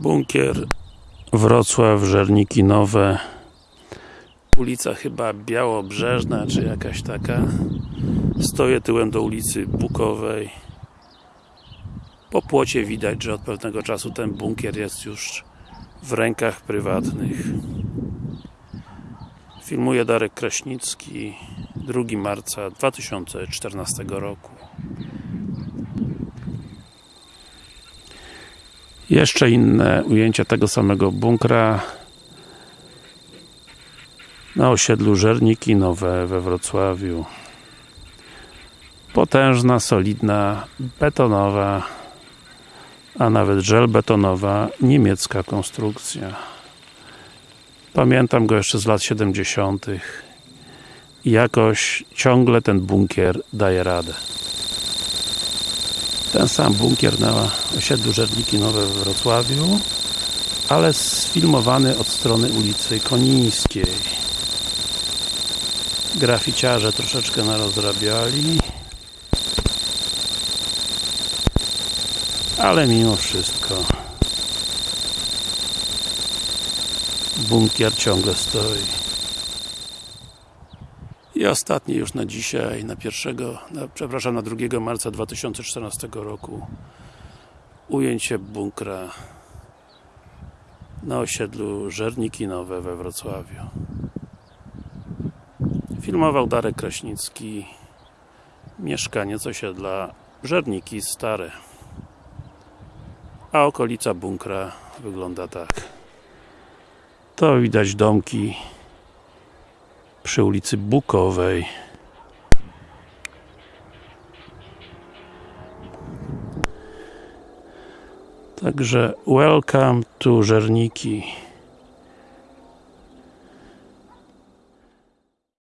Bunkier Wrocław, Żerniki Nowe ulica chyba Białobrzeżna, czy jakaś taka. Stoję tyłem do ulicy Bukowej. Po płocie widać, że od pewnego czasu ten bunkier jest już w rękach prywatnych. Filmuje Darek Kraśnicki 2 marca 2014 roku Jeszcze inne ujęcia tego samego bunkra. Na osiedlu Żerniki Nowe we Wrocławiu. Potężna, solidna, betonowa a nawet żelbetonowa niemiecka konstrukcja. Pamiętam go jeszcze z lat 70 i jakoś ciągle ten bunkier daje radę ten sam bunkier na osiedlu Żerniki Nowe we Wrocławiu ale sfilmowany od strony ulicy Konińskiej. Graficiarze troszeczkę narozrabiali ale mimo wszystko. Bunkier ciągle stoi i ostatni już na dzisiaj, na pierwszego, na, przepraszam, na 2 marca 2014 roku. Ujęcie bunkra na osiedlu Żerniki Nowe we Wrocławiu. Filmował Darek Kraśnicki. Mieszkaniec osiedla Żerniki Stare. A okolica bunkra wygląda tak. To widać domki przy ulicy Bukowej. Także welcome to Żerniki